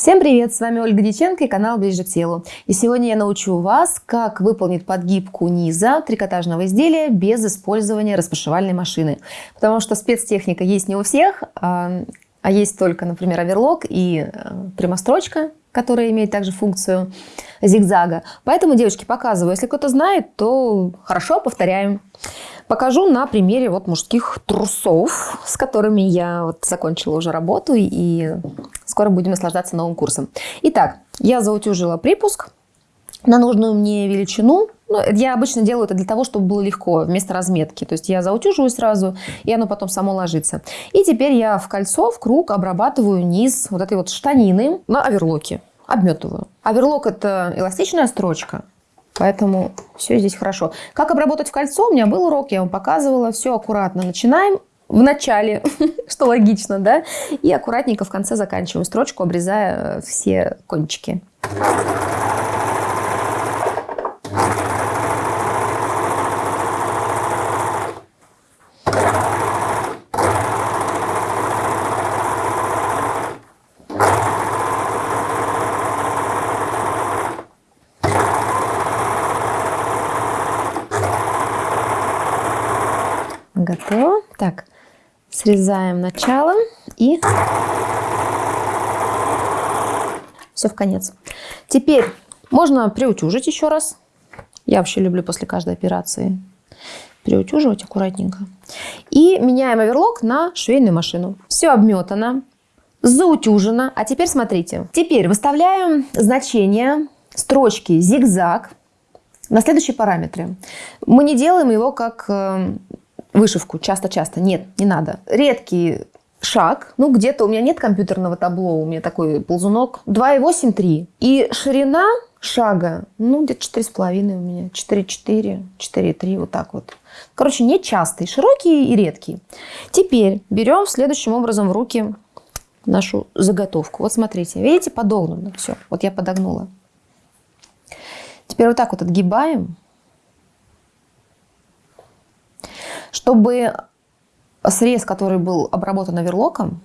Всем привет! С вами Ольга Диченко и канал Ближе к телу. И сегодня я научу вас, как выполнить подгибку низа трикотажного изделия без использования распашивальной машины. Потому что спецтехника есть не у всех, а, а есть только, например, оверлок и э, прямострочка, которая имеет также функцию зигзага. Поэтому, девочки, показываю. Если кто-то знает, то хорошо, повторяем. Покажу на примере вот мужских трусов, с которыми я вот закончила уже работу и скоро будем наслаждаться новым курсом. Итак, я заутюжила припуск на нужную мне величину. Ну, я обычно делаю это для того, чтобы было легко, вместо разметки. То есть я заутюживаю сразу, и оно потом само ложится. И теперь я в кольцо, в круг обрабатываю низ вот этой вот штанины на оверлоке. Обметываю. Оверлок – это эластичная строчка. Поэтому все здесь хорошо. Как обработать в кольцо? У меня был урок, я вам показывала. Все аккуратно начинаем в начале, что логично, да? И аккуратненько в конце заканчиваем строчку, обрезая э, все кончики. Готово. Так, срезаем начало и все в конец. Теперь можно приутюжить еще раз. Я вообще люблю после каждой операции приутюживать аккуратненько. И меняем оверлок на швейную машину. Все обметано, заутюжено. А теперь смотрите. Теперь выставляем значение строчки зигзаг на следующие параметры. Мы не делаем его как э, вышивку часто-часто. Нет, не надо. Редкий шаг, ну где-то у меня нет компьютерного табло, у меня такой ползунок, 2,8-3. И ширина шага, ну где-то 4,5 у меня, 4,4, 4,3, вот так вот. Короче, не частый, широкий и редкий. Теперь берем следующим образом в руки нашу заготовку. Вот смотрите, видите, подогнано все. Вот я подогнула. Теперь вот так вот отгибаем чтобы срез, который был обработан оверлоком,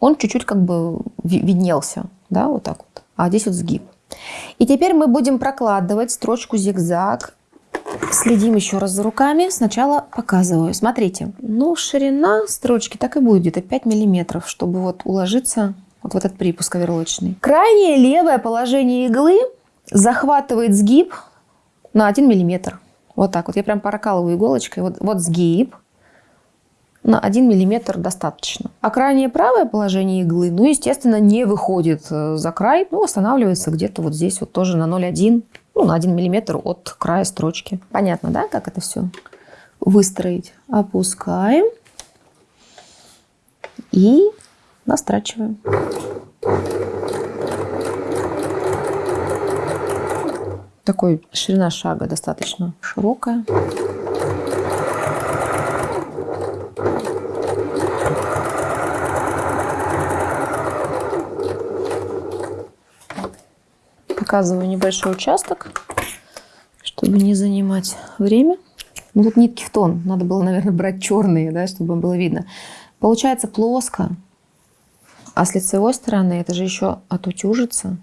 он чуть-чуть как бы виднелся, да, вот так вот. А здесь вот сгиб. И теперь мы будем прокладывать строчку зигзаг. Следим еще раз за руками. Сначала показываю. Смотрите, ну ширина строчки так и будет где-то 5 миллиметров, чтобы вот уложиться вот в этот припуск оверлочный. Крайнее левое положение иглы захватывает сгиб на 1 миллиметр. Вот так вот. Я прям прокалываю иголочкой. Вот, вот сгиб. На 1 миллиметр достаточно. А крайнее правое положение иглы, ну, естественно, не выходит э, за край. Ну, останавливается где-то вот здесь вот тоже на 0,1, ну, на 1 миллиметр от края строчки. Понятно, да, как это все выстроить? Опускаем и настрачиваем. Такой ширина шага достаточно широкая. Показываю небольшой участок, чтобы не занимать время. Ну, тут нитки в тон. Надо было, наверное, брать черные, да, чтобы было видно. Получается плоско. А с лицевой стороны это же еще отутюжится.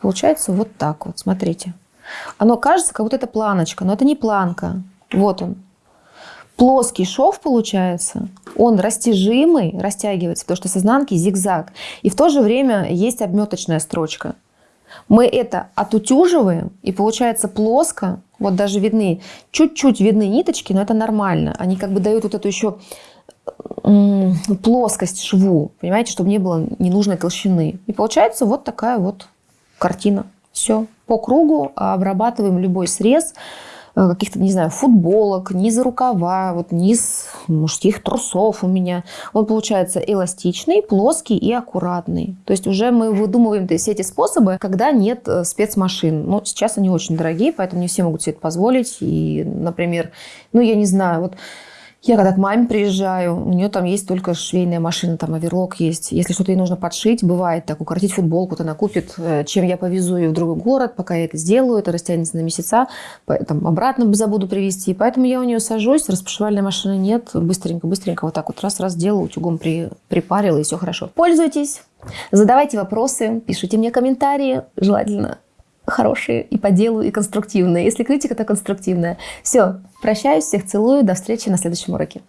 Получается вот так вот. Смотрите. Оно кажется, как будто это планочка, но это не планка. Вот он. Плоский шов получается, он растяжимый, растягивается, потому что с изнанки зигзаг. И в то же время есть обметочная строчка. Мы это отутюживаем, и получается плоско. Вот даже видны, чуть-чуть видны ниточки, но это нормально. Они как бы дают вот эту еще плоскость шву, понимаете, чтобы не было ненужной толщины. И получается вот такая вот картина. Все по кругу обрабатываем любой срез э, каких-то, не знаю, футболок, низа рукава, вот низ мужских трусов у меня. Он получается эластичный, плоский и аккуратный. То есть уже мы выдумываем все эти способы, когда нет э, спецмашин. Но сейчас они очень дорогие, поэтому не все могут себе это позволить. И, например, ну я не знаю, вот Я когда к маме приезжаю, у нее там есть только швейная машина, там оверлок есть. Если что-то ей нужно подшить, бывает так, укоротить футболку, то она купит, э, чем я повезу ее в другой город, пока я это сделаю, это растянется на месяца, там, обратно забуду привезти. Поэтому я у нее сажусь, распашивальной машины нет, быстренько-быстренько вот так вот раз-раз делаю, утюгом при, припарила, и все хорошо. Пользуйтесь, задавайте вопросы, пишите мне комментарии, желательно хорошие и по делу, и конструктивные. Если критика, то конструктивная. Все, прощаюсь, всех целую, до встречи на следующем уроке.